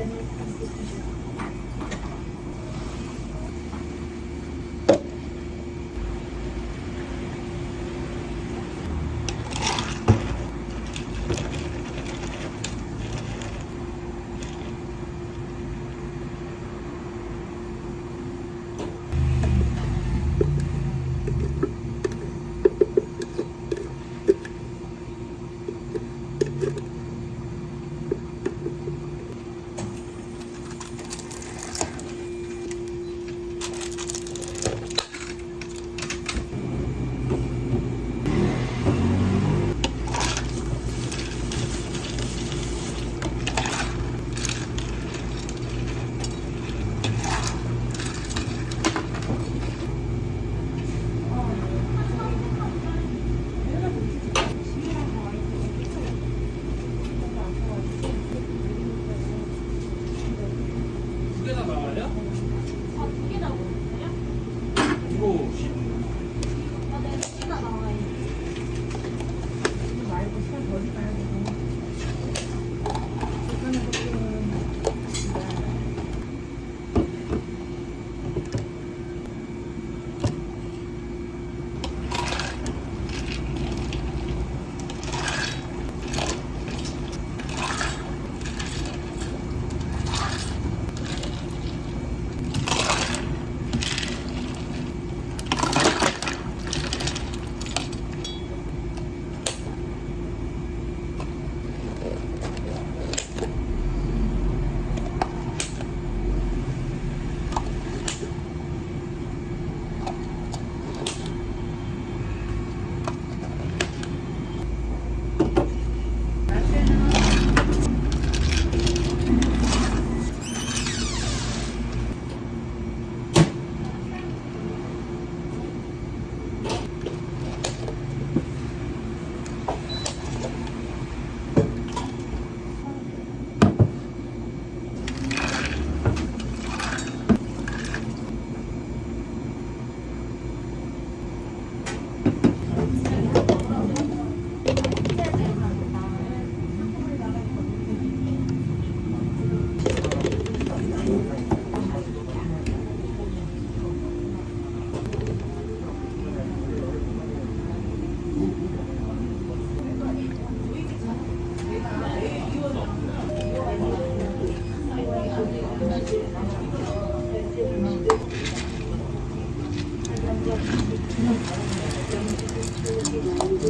internet and distribution.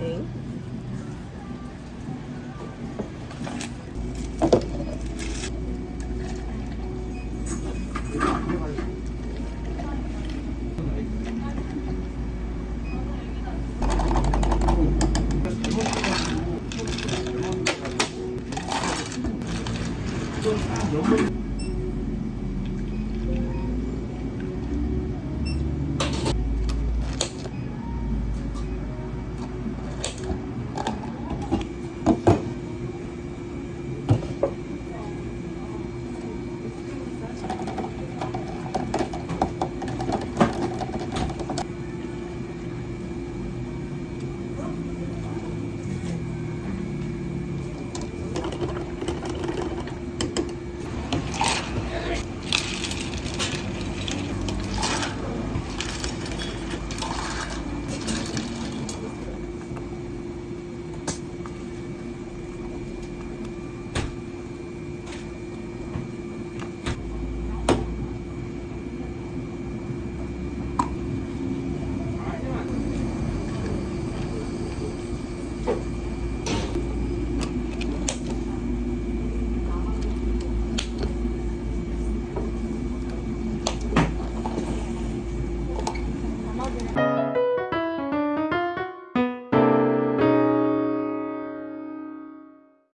에이? 좀 연결